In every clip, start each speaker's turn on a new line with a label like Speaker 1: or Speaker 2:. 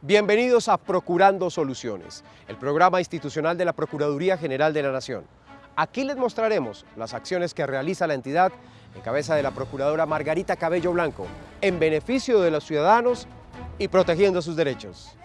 Speaker 1: Bienvenidos a Procurando Soluciones, el programa institucional de la Procuraduría General de la Nación. Aquí les mostraremos las acciones que realiza la entidad en cabeza de la Procuradora Margarita Cabello Blanco, en beneficio de los ciudadanos y protegiendo sus derechos.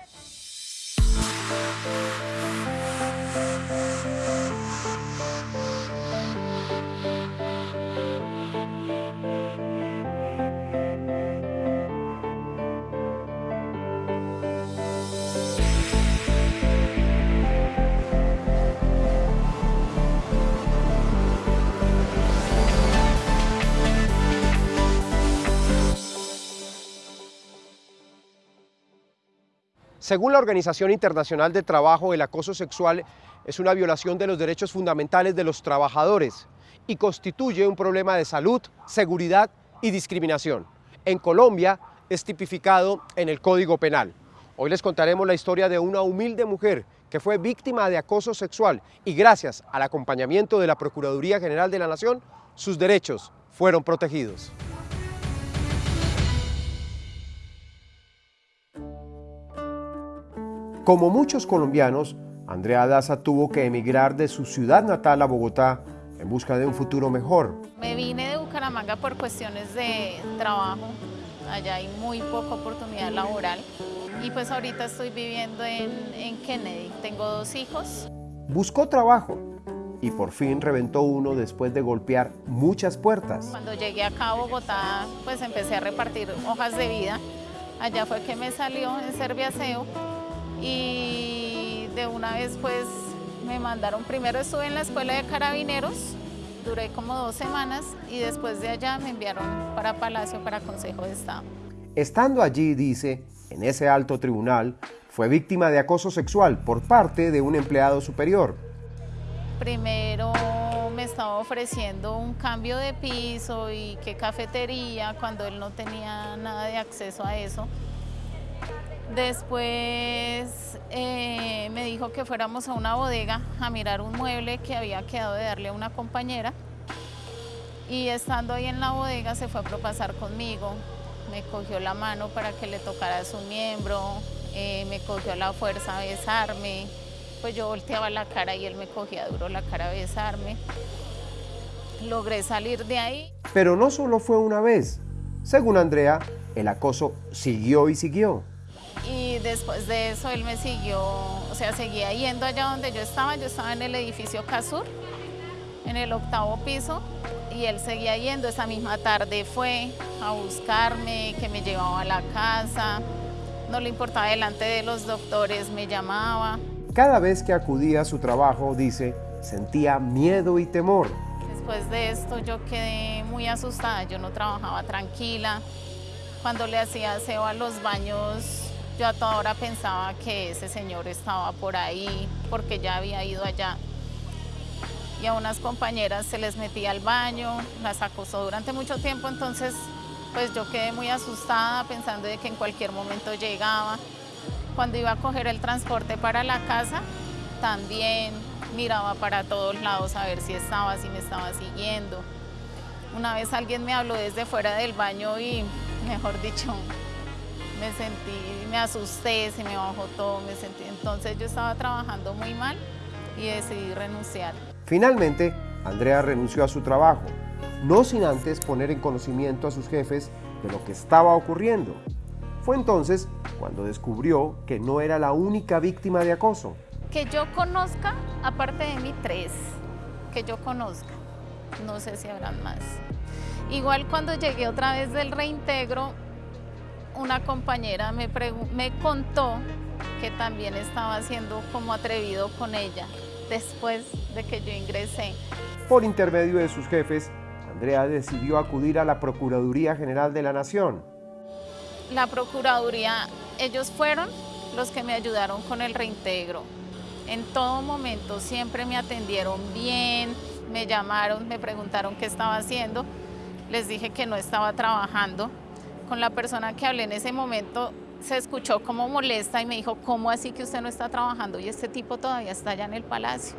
Speaker 1: Según la Organización Internacional de Trabajo, el acoso sexual es una violación de los derechos fundamentales de los trabajadores y constituye un problema de salud, seguridad y discriminación. En Colombia es tipificado en el Código Penal. Hoy les contaremos la historia de una humilde mujer que fue víctima de acoso sexual y gracias al acompañamiento de la Procuraduría General de la Nación, sus derechos fueron protegidos. Como muchos colombianos, Andrea Daza tuvo que emigrar de su ciudad natal a Bogotá en busca de un futuro mejor.
Speaker 2: Me vine de Bucaramanga por cuestiones de trabajo, allá hay muy poca oportunidad laboral y pues ahorita estoy viviendo en, Kennedy, tengo dos hijos.
Speaker 1: Buscó trabajo y por fin reventó uno después de golpear muchas puertas.
Speaker 2: Cuando llegué acá a Bogotá, pues empecé a repartir hojas de vida. Allá fue que me salió en Serviaseo y de una vez pues me mandaron, primero estuve en la escuela de carabineros, duré como dos semanas y después de allá me enviaron para Palacio, para Consejo de Estado.
Speaker 1: Estando allí, dice, en ese alto tribunal, fue víctima de acoso sexual por parte de un empleado superior.
Speaker 2: Primero me estaba ofreciendo un cambio de piso y qué cafetería cuando él no tenía nada de acceso a eso. Después eh, me dijo que fuéramos a una bodega a mirar un mueble que había quedado de darle a una compañera. Y estando ahí en la bodega se fue a propasar conmigo. Me cogió la mano para que le tocara su miembro, eh, me cogió la fuerza a besarme. Pues yo volteaba la cara y él me cogía duro la cara a besarme. Logré salir de ahí.
Speaker 1: Pero no solo fue una vez. Según Andrea, el acoso siguió y siguió
Speaker 2: después de eso él me siguió, o sea, seguía yendo allá donde yo estaba, yo estaba en el edificio Casur, en el octavo piso, y él seguía yendo, esa misma tarde fue a buscarme, que me llevaba a la casa, no le importaba delante de los doctores, me llamaba.
Speaker 1: Cada vez que acudía a su trabajo, dice, sentía miedo y temor.
Speaker 2: Después de esto yo quedé muy asustada, yo no trabajaba tranquila. Cuando le hacía aseo a los baños yo a toda hora pensaba que ese señor estaba por ahí porque ya había ido allá. Y a unas compañeras se les metía al baño, las acosó durante mucho tiempo, entonces pues yo quedé muy asustada pensando de que en cualquier momento llegaba. Cuando iba a coger el transporte para la casa, también miraba para todos lados a ver si estaba, si me estaba siguiendo. Una vez alguien me habló desde fuera del baño y, mejor dicho, me sentí, me asusté, se me bajó todo, me sentí. Entonces yo estaba trabajando muy mal y decidí renunciar.
Speaker 1: Finalmente, Andrea renunció a su trabajo, no sin antes poner en conocimiento a sus jefes de lo que estaba ocurriendo. Fue entonces cuando descubrió que no era la única víctima de acoso.
Speaker 2: Que yo conozca, aparte de mí, tres. Que yo conozca. No sé si habrán más. Igual cuando llegué otra vez del reintegro, una compañera me, me contó que también estaba siendo como atrevido con ella después de que yo ingresé.
Speaker 1: Por intermedio de sus jefes, Andrea decidió acudir a la Procuraduría General de la Nación.
Speaker 2: La Procuraduría, ellos fueron los que me ayudaron con el reintegro. En todo momento siempre me atendieron bien, me llamaron, me preguntaron qué estaba haciendo. Les dije que no estaba trabajando, con la persona que hablé en ese momento se escuchó como molesta y me dijo, ¿cómo así que usted no está trabajando y este tipo todavía está allá en el palacio?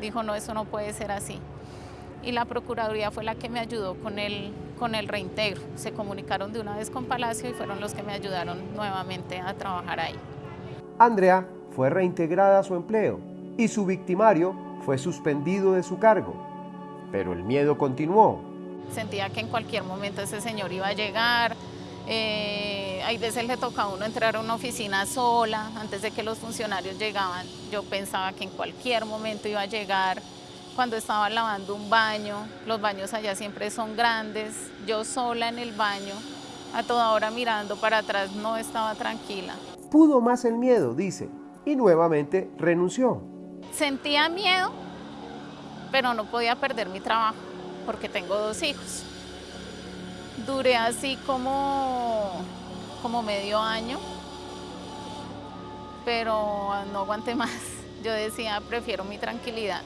Speaker 2: Dijo, no, eso no puede ser así. Y la Procuraduría fue la que me ayudó con el, con el reintegro. Se comunicaron de una vez con Palacio y fueron los que me ayudaron nuevamente a trabajar ahí.
Speaker 1: Andrea fue reintegrada a su empleo y su victimario fue suspendido de su cargo. Pero el miedo continuó.
Speaker 2: Sentía que en cualquier momento ese señor iba a llegar. Eh, hay veces le toca a uno entrar a una oficina sola antes de que los funcionarios llegaban. Yo pensaba que en cualquier momento iba a llegar. Cuando estaba lavando un baño, los baños allá siempre son grandes. Yo sola en el baño, a toda hora mirando para atrás, no estaba tranquila.
Speaker 1: Pudo más el miedo, dice, y nuevamente renunció.
Speaker 2: Sentía miedo, pero no podía perder mi trabajo porque tengo dos hijos. Duré así como, como medio año, pero no aguanté más. Yo decía, prefiero mi tranquilidad.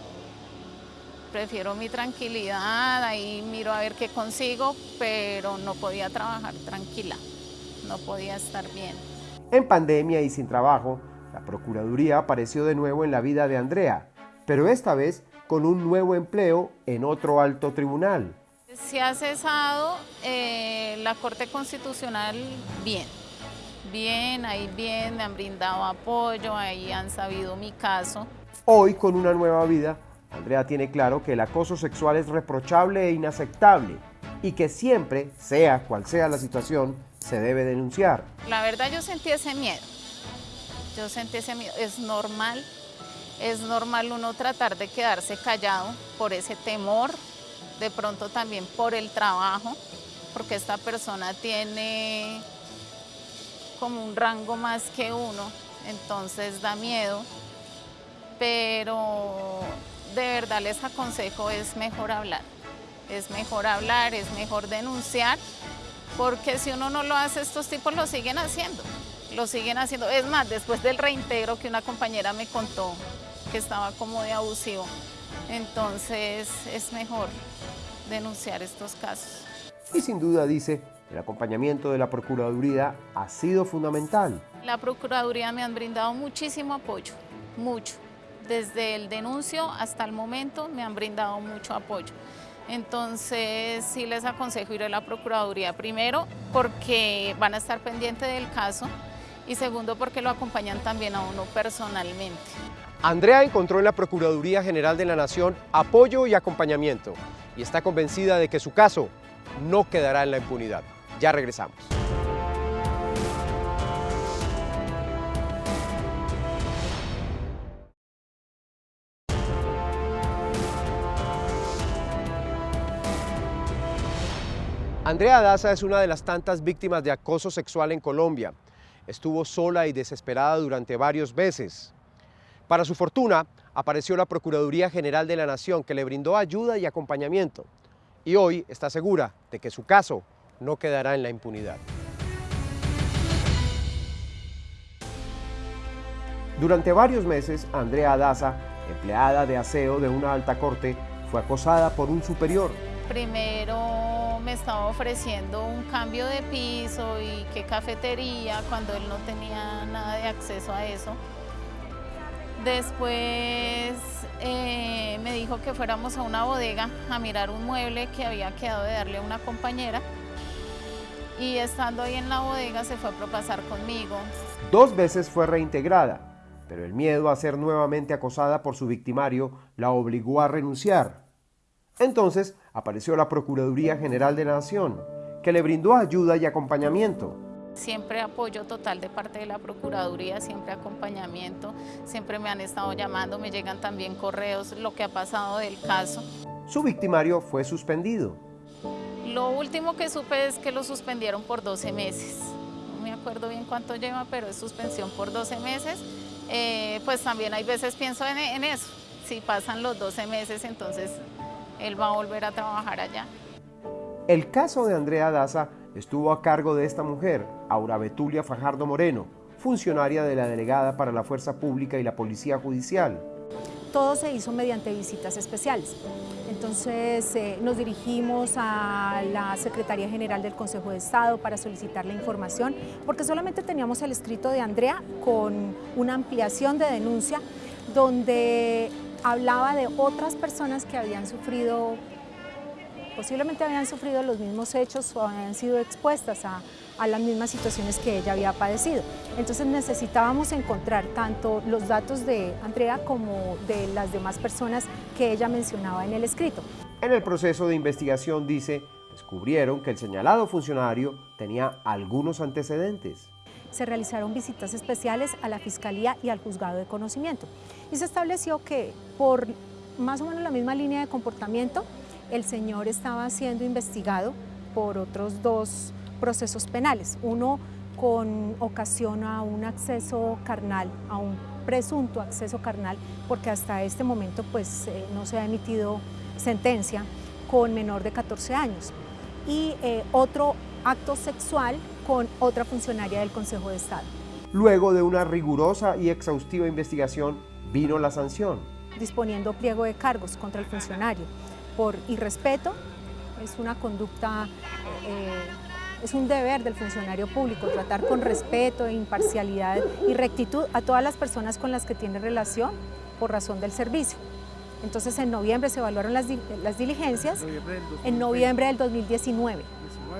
Speaker 2: Prefiero mi tranquilidad, ahí miro a ver qué consigo, pero no podía trabajar tranquila, no podía estar bien.
Speaker 1: En pandemia y sin trabajo, la Procuraduría apareció de nuevo en la vida de Andrea, pero esta vez con un nuevo empleo en otro alto tribunal.
Speaker 2: Se ha cesado eh, la Corte Constitucional bien, bien, ahí bien, me han brindado apoyo, ahí han sabido mi caso.
Speaker 1: Hoy, con una nueva vida, Andrea tiene claro que el acoso sexual es reprochable e inaceptable y que siempre, sea cual sea la situación, se debe denunciar.
Speaker 2: La verdad yo sentí ese miedo, yo sentí ese miedo, es normal, es normal uno tratar de quedarse callado por ese temor, de pronto también por el trabajo, porque esta persona tiene como un rango más que uno, entonces da miedo, pero de verdad les aconsejo es mejor hablar, es mejor hablar, es mejor denunciar, porque si uno no lo hace, estos tipos lo siguen haciendo lo siguen haciendo. Es más, después del reintegro que una compañera me contó que estaba como de abusivo, entonces es mejor denunciar estos casos.
Speaker 1: Y sin duda dice, el acompañamiento de la Procuraduría ha sido fundamental.
Speaker 2: La Procuraduría me han brindado muchísimo apoyo, mucho. Desde el denuncio hasta el momento me han brindado mucho apoyo. Entonces sí les aconsejo ir a la Procuraduría primero porque van a estar pendientes del caso y segundo porque lo acompañan también a uno personalmente.
Speaker 1: Andrea encontró en la Procuraduría General de la Nación apoyo y acompañamiento y está convencida de que su caso no quedará en la impunidad. Ya regresamos. Andrea Daza es una de las tantas víctimas de acoso sexual en Colombia estuvo sola y desesperada durante varios meses. Para su fortuna, apareció la Procuraduría General de la Nación que le brindó ayuda y acompañamiento. Y hoy está segura de que su caso no quedará en la impunidad. Durante varios meses, Andrea Daza, empleada de aseo de una alta corte, fue acosada por un superior.
Speaker 2: Primero me estaba ofreciendo un cambio de piso y qué cafetería cuando él no tenía nada de acceso a eso. Después eh, me dijo que fuéramos a una bodega a mirar un mueble que había quedado de darle a una compañera y estando ahí en la bodega se fue a propasar conmigo.
Speaker 1: Dos veces fue reintegrada, pero el miedo a ser nuevamente acosada por su victimario la obligó a renunciar. Entonces apareció la Procuraduría General de la Nación, que le brindó ayuda y acompañamiento.
Speaker 2: Siempre apoyo total de parte de la Procuraduría, siempre acompañamiento, siempre me han estado llamando, me llegan también correos, lo que ha pasado del caso.
Speaker 1: Su victimario fue suspendido.
Speaker 2: Lo último que supe es que lo suspendieron por 12 meses. No me acuerdo bien cuánto lleva, pero es suspensión por 12 meses. Eh, pues también hay veces pienso en, en eso. Si pasan los 12 meses, entonces él va a volver a trabajar allá.
Speaker 1: El caso de Andrea Daza estuvo a cargo de esta mujer, Aura Betulia Fajardo Moreno, funcionaria de la Delegada para la Fuerza Pública y la Policía Judicial.
Speaker 3: Todo se hizo mediante visitas especiales. Entonces eh, nos dirigimos a la Secretaría General del Consejo de Estado para solicitar la información, porque solamente teníamos el escrito de Andrea con una ampliación de denuncia donde hablaba de otras personas que habían sufrido posiblemente habían sufrido los mismos hechos o habían sido expuestas a, a las mismas situaciones que ella había padecido. Entonces necesitábamos encontrar tanto los datos de Andrea como de las demás personas que ella mencionaba en el escrito.
Speaker 1: En el proceso de investigación, dice, descubrieron que el señalado funcionario tenía algunos antecedentes.
Speaker 3: Se realizaron visitas especiales a la Fiscalía y al Juzgado de Conocimiento y se estableció que por más o menos la misma línea de comportamiento, el señor estaba siendo investigado por otros dos procesos penales. Uno con ocasión a un acceso carnal, a un presunto acceso carnal, porque hasta este momento pues, eh, no se ha emitido sentencia con menor de 14 años. Y eh, otro acto sexual con otra funcionaria del Consejo de Estado.
Speaker 1: Luego de una rigurosa y exhaustiva investigación, vino la sanción.
Speaker 3: Disponiendo pliego de cargos contra el funcionario por irrespeto, es una conducta eh, es un deber del funcionario público tratar con respeto, imparcialidad y rectitud a todas las personas con las que tiene relación por razón del servicio. Entonces en noviembre se evaluaron las, diligencias, en noviembre del 2019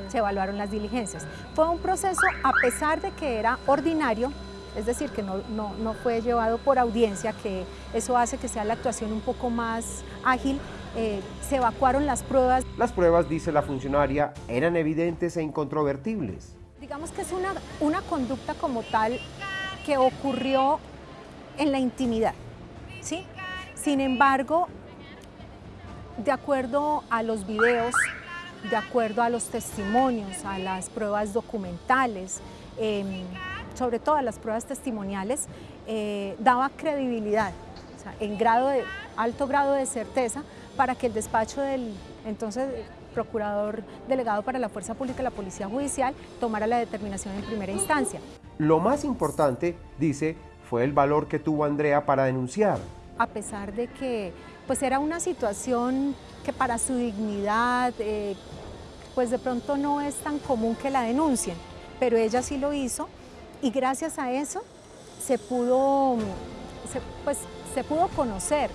Speaker 3: se evaluaron las diligencias. Fue un proceso, a pesar de que era ordinario, es decir, que no, no, fue llevado por audiencia, que eso hace que sea la actuación un poco más ágil, eh, se evacuaron las pruebas.
Speaker 1: Las pruebas, dice la funcionaria, eran evidentes e incontrovertibles.
Speaker 3: Digamos que es una, una conducta como tal que ocurrió en la intimidad, ¿sí? Sin embargo, de acuerdo a los videos, de acuerdo a los testimonios, a las pruebas documentales, em, sobre todo a las pruebas testimoniales, eh, daba credibilidad, en grado de, alto grado de certeza para que el despacho del entonces procurador delegado para la Fuerza Pública y la Policía Judicial tomara la determinación en primera instancia.
Speaker 1: Lo más importante, dice, fue el valor que tuvo Andrea para denunciar.
Speaker 3: A pesar de que pues era una situación que para su dignidad, eh, pues de pronto no es tan común que la denuncien, pero ella sí lo hizo y gracias a eso se pudo, pues, se pudo conocer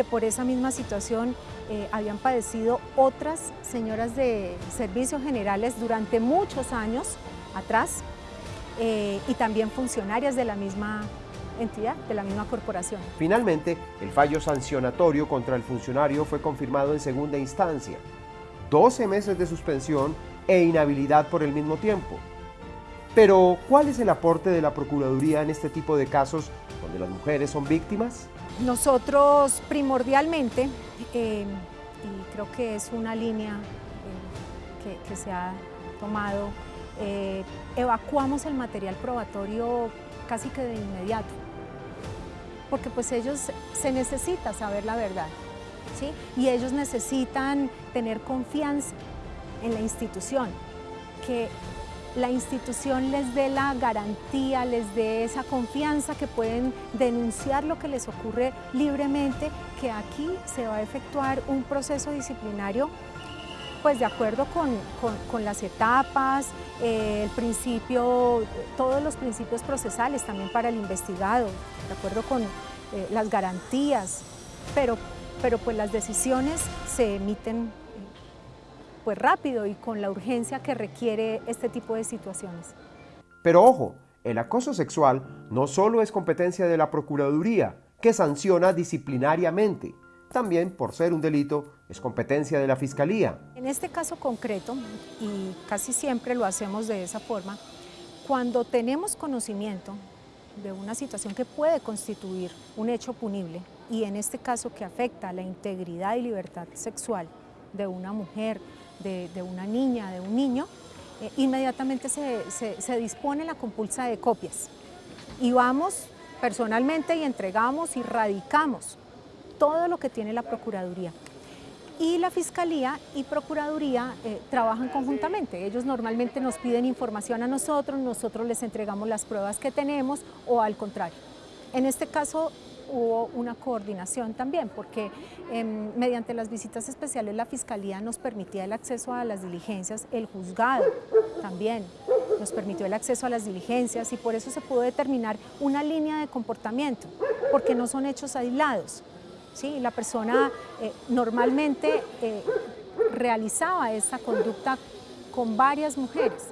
Speaker 3: que por esa misma situación eh, habían padecido otras señoras de servicios generales durante muchos años atrás eh, y también funcionarias de la misma entidad, de la misma corporación.
Speaker 1: Finalmente, el fallo sancionatorio contra el funcionario fue confirmado en segunda instancia. 12 meses de suspensión e inhabilidad por el mismo tiempo. Pero, ¿cuál es el aporte de la Procuraduría en este tipo de casos donde las mujeres son víctimas?
Speaker 3: Nosotros primordialmente, eh, y creo que es una línea eh, que, se ha tomado, eh, evacuamos el material probatorio casi que de inmediato, porque pues ellos se necesita saber la verdad, ¿sí? y ellos necesitan tener confianza en la institución, que la institución les dé la garantía, les dé esa confianza que pueden denunciar lo que les ocurre libremente, que aquí se va a efectuar un proceso disciplinario pues de acuerdo con, las etapas, eh, el principio, todos los principios procesales también para el investigado, de acuerdo con eh, las garantías, pero, pero pues las decisiones se emiten pues rápido y con la urgencia que requiere este tipo de situaciones.
Speaker 1: Pero ojo, el acoso sexual no solo es competencia de la Procuraduría, que sanciona disciplinariamente. También, por ser un delito, es competencia de la Fiscalía.
Speaker 3: En este caso concreto, y casi siempre lo hacemos de esa forma, cuando tenemos conocimiento de una situación que puede constituir un hecho punible, y en este caso que afecta a la integridad y libertad sexual de una mujer, de, una niña, de un niño, eh, inmediatamente se, dispone la compulsa de copias. Y vamos personalmente y entregamos y radicamos todo lo que tiene la Procuraduría. Y la Fiscalía y Procuraduría eh, trabajan conjuntamente. Ellos normalmente nos piden información a nosotros, nosotros les entregamos las pruebas que tenemos o al contrario. En este caso hubo una coordinación también, porque em, mediante las visitas especiales la Fiscalía nos permitía el acceso a las diligencias, el juzgado también nos permitió el acceso a las diligencias y por eso se pudo determinar una línea de comportamiento, porque no son hechos aislados. ¿sí? La persona eh, normalmente eh, realizaba esa conducta con varias mujeres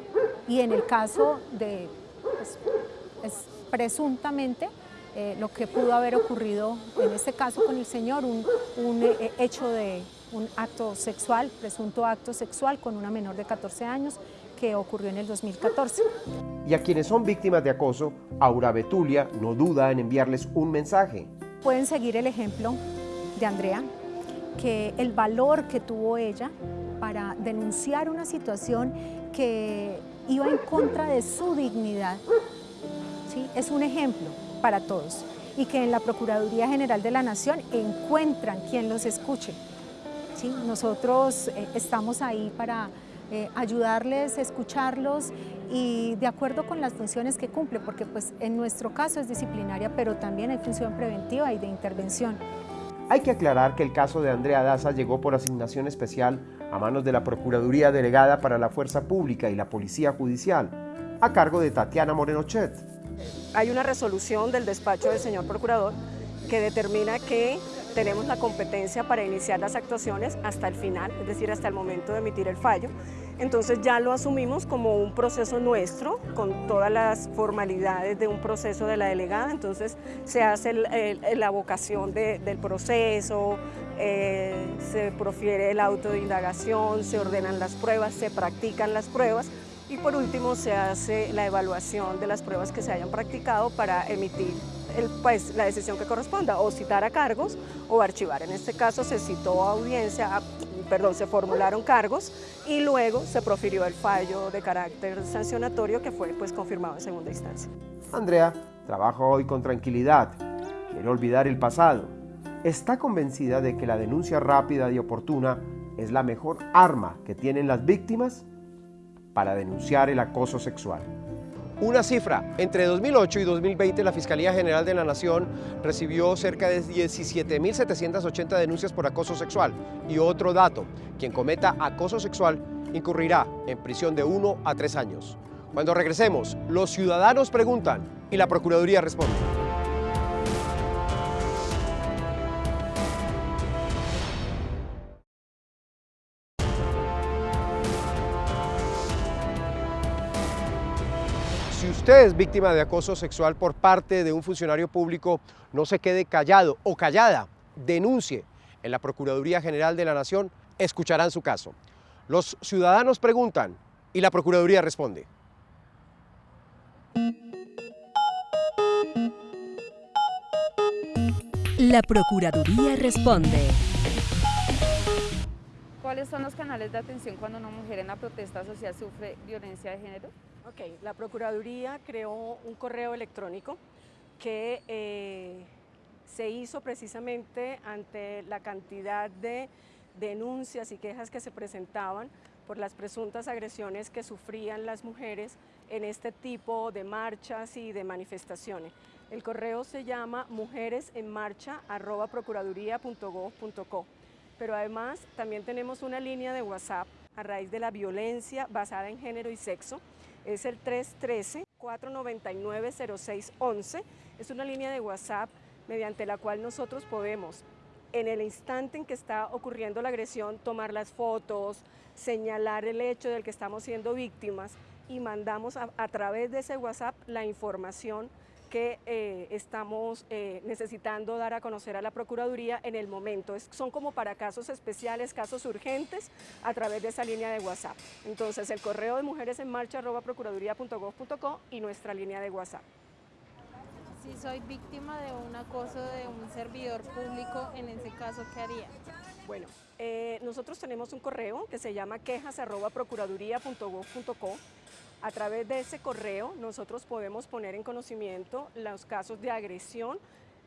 Speaker 3: y en el caso de, pues, presuntamente, eh, lo que pudo haber ocurrido en este caso con el señor, un, eh, hecho de un acto sexual, presunto acto sexual con una menor de 14 años que ocurrió en el 2014.
Speaker 1: Y a quienes son víctimas de acoso, Aura Betulia no duda en enviarles un mensaje.
Speaker 3: Pueden seguir el ejemplo de Andrea, que el valor que tuvo ella para denunciar una situación que iba en contra de su dignidad, ¿sí? es un ejemplo para todos y que en la Procuraduría General de la Nación encuentran quien los escuche. ¿sí? Nosotros eh, estamos ahí para eh, ayudarles, escucharlos y de acuerdo con las funciones que cumple, porque pues en nuestro caso es disciplinaria, pero también hay función preventiva y de intervención.
Speaker 1: Hay que aclarar que el caso de Andrea Daza llegó por asignación especial a manos de la Procuraduría Delegada para la Fuerza Pública y la Policía Judicial, a cargo de Tatiana Morenochet.
Speaker 4: Hay una resolución del despacho del señor Procurador que determina que tenemos la competencia para iniciar las actuaciones hasta el final, es decir, hasta el momento de emitir el fallo. Entonces ya lo asumimos como un proceso nuestro, con todas las formalidades de un proceso de la delegada, entonces se hace la vocación del proceso, eh, se profiere el auto de indagación, se ordenan las pruebas, se practican las pruebas y por último se hace la evaluación de las pruebas que se hayan practicado para emitir pues, la decisión que corresponda, o citar a cargos o archivar. En este caso se citó a audiencia, perdón, se formularon cargos y luego se profirió el fallo de carácter sancionatorio que fue pues, confirmado en segunda instancia.
Speaker 1: Andrea trabaja hoy con tranquilidad, quiere olvidar el pasado. Está convencida de que la denuncia rápida y oportuna es la mejor arma que tienen las víctimas para denunciar el acoso sexual. Una cifra, entre 2008 y 2020 la Fiscalía General de la Nación recibió cerca de 17.780 denuncias por acoso sexual. Y otro dato, quien cometa acoso sexual incurrirá en prisión de 1 a 3 años. Cuando regresemos, los ciudadanos preguntan y la Procuraduría responde. Usted es víctima de acoso sexual por parte de un funcionario público, no se quede callado o callada, denuncie. En la Procuraduría General de la Nación escucharán su caso. Los ciudadanos preguntan y la Procuraduría responde.
Speaker 5: La Procuraduría responde.
Speaker 6: ¿Cuáles son los canales de atención cuando una mujer en la protesta social sufre violencia de género?
Speaker 4: Ok, la Procuraduría creó un correo electrónico que eh, se hizo precisamente ante la cantidad de denuncias y quejas que se presentaban por las presuntas agresiones que sufrían las mujeres en este tipo de marchas y de manifestaciones. El correo se llama mujeresenmarcha.procuraduría.gov.co, pero además también tenemos una línea de WhatsApp a raíz de la violencia basada en género y sexo, es el 313-499-0611. Es una línea de WhatsApp mediante la cual nosotros podemos, en el instante en que está ocurriendo la agresión, tomar las fotos, señalar el hecho del que estamos siendo víctimas y mandamos a, a través de ese WhatsApp la información que eh, estamos eh, necesitando dar a conocer a la Procuraduría en el momento. son como para casos especiales, casos urgentes, a través de esa línea de WhatsApp. Entonces, el correo de mujeres en marcha procuraduría.gov.co y nuestra línea de WhatsApp.
Speaker 6: Si soy víctima de un acoso de un servidor público, en ese caso, ¿qué haría?
Speaker 4: Bueno, eh, nosotros tenemos un correo que se llama quejas.procuraduría.gov.co a través de ese correo nosotros podemos poner en conocimiento los casos de agresión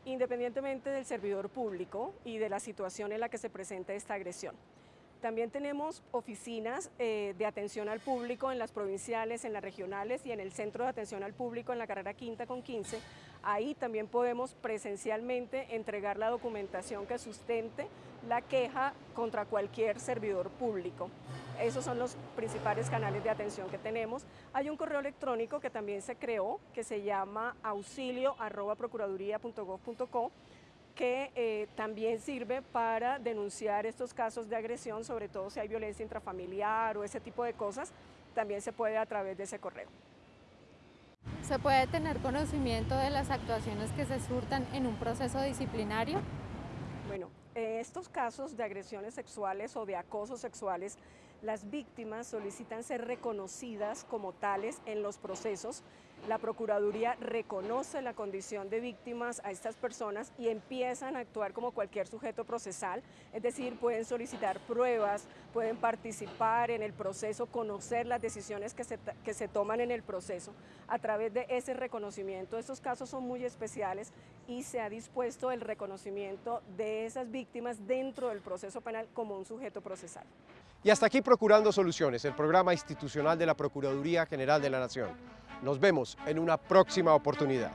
Speaker 4: independientemente del servidor público y de la situación en la que se presenta esta agresión. También tenemos oficinas eh, de atención al público en las provinciales, en las regionales y en el centro de atención al público en la carrera quinta con 15. Ahí también podemos presencialmente entregar la documentación que sustente la queja contra cualquier servidor público. Esos son los principales canales de atención que tenemos. Hay un correo electrónico que también se creó, que se llama auxilio.procuraduría.gov.co que eh, también sirve para denunciar estos casos de agresión, sobre todo si hay violencia intrafamiliar o ese tipo de cosas, también se puede a través de ese correo.
Speaker 6: ¿Se puede tener conocimiento de las actuaciones que se surtan en un proceso disciplinario?
Speaker 4: Bueno, en estos casos de agresiones sexuales o de acosos sexuales, las víctimas solicitan ser reconocidas como tales en los procesos. La Procuraduría reconoce la condición de víctimas a estas personas y empiezan a actuar como cualquier sujeto procesal, es decir, pueden solicitar pruebas, pueden participar en el proceso, conocer las decisiones que se, que se toman en el proceso. A través de ese reconocimiento, estos casos son muy especiales y se ha dispuesto el reconocimiento de esas víctimas dentro del proceso penal como un sujeto procesal.
Speaker 1: Y hasta aquí Procurando Soluciones, el programa institucional de la Procuraduría General de la Nación. Nos vemos en una próxima oportunidad.